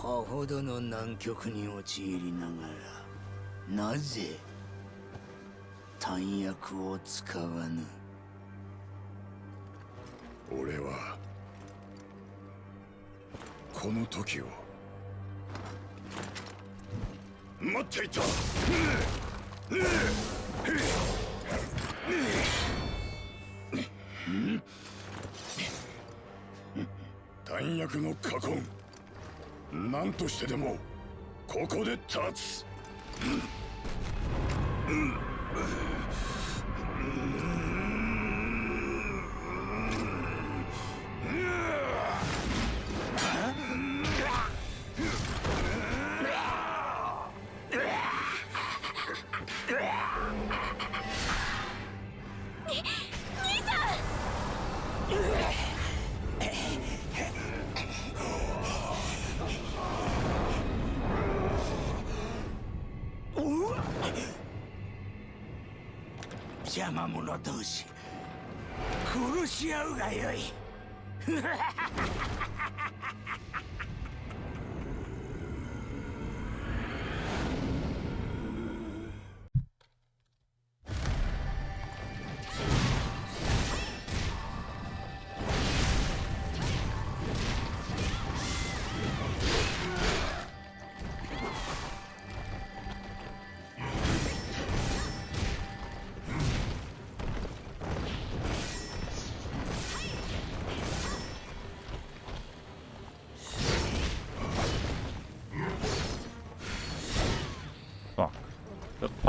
こほどの難局に陥りながらなぜ弾薬を使わぬ？俺はこの時を待っていた。弾薬の禍根何としてでもここで立つ、邪魔者同士。殺し合うがよい。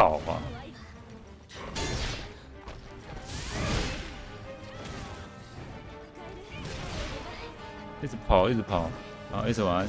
跑啊！一直跑，一直跑，然后一直玩。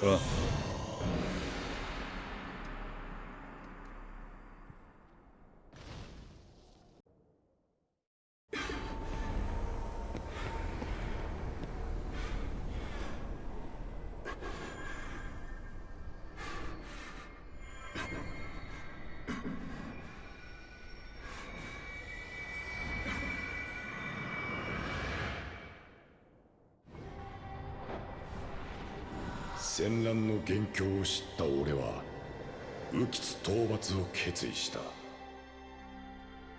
是吧？戦乱の元凶を知った俺は浮き討伐を決意した。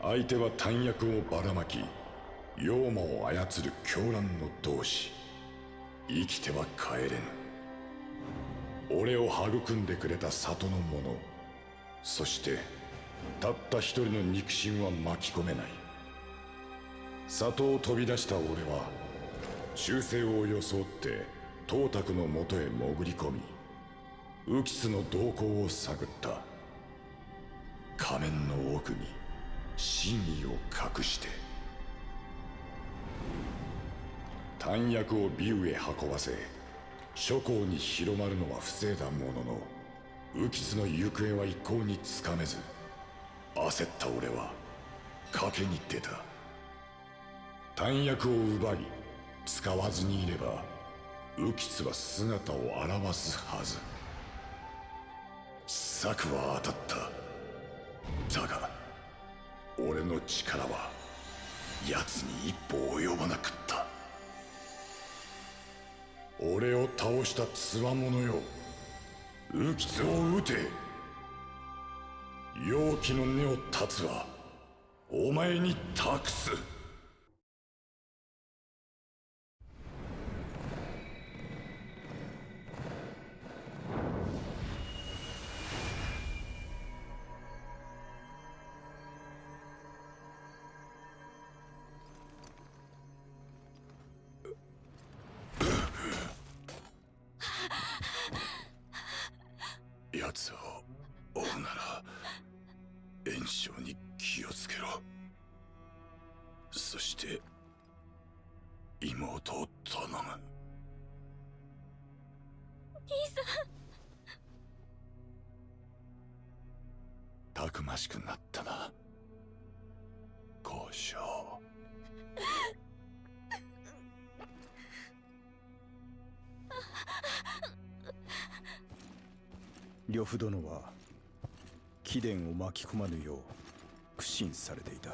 相手は弾薬をばらまき妖魔を操る狂乱の同志。生きては帰れぬ。俺を育んでくれた里の者。そしてたった一人の肉親は巻き込めない。里を飛び出した俺は忠誠を装って董卓のもとへ潜り込み浮津の動向を探った。仮面の奥に真意を隠して。弾薬をビウへ運ばせ諸侯に広まるのは防いだものの浮津の行方は一向につかめず焦った俺は賭けに出た。弾薬を奪い使わずにいれば浮津は姿を現すはず。策は当たった。だが俺の力は奴に一歩及ばなかった。俺を倒した強者よ。浮津を撃て。容器の根を断つはお前に託す。奴を追うなら炎症に気をつけろ。そして妹を頼む。兄さん。たくましくなったな。交渉呂布殿は貴殿を巻き込まぬよう苦心されていた。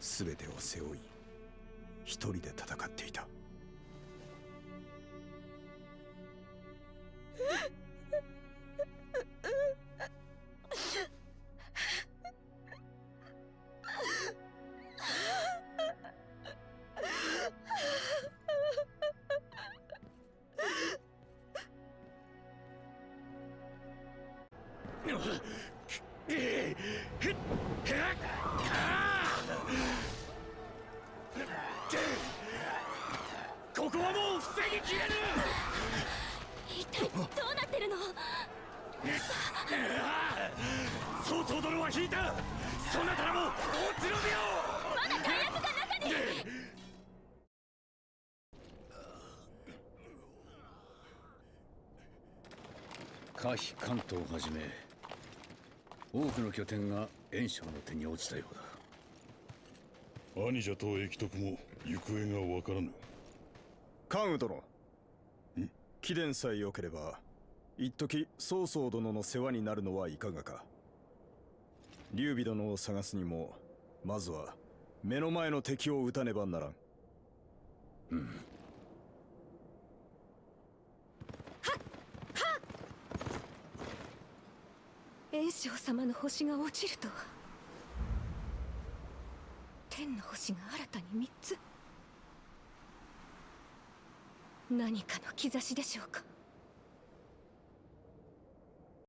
全てを背負い一人で戦っていた。ここはもう防ぎきれぬ。一体どうなってるの？曹操殿は引いたそなたらも落ちろびよまだ弾薬が中に可否関東をはじめ多くの拠点が袁紹の手に落ちたようだ。兄者と駅徳も行方がわからぬ関羽殿貴殿さえ良ければ一時曹操殿の世話になるのはいかがか。劉備殿を探すにもまずは目の前の敵を撃たねばならん。炎章様の星が落ちるとは。天の星が新たに3つ何かの兆しでしょうか？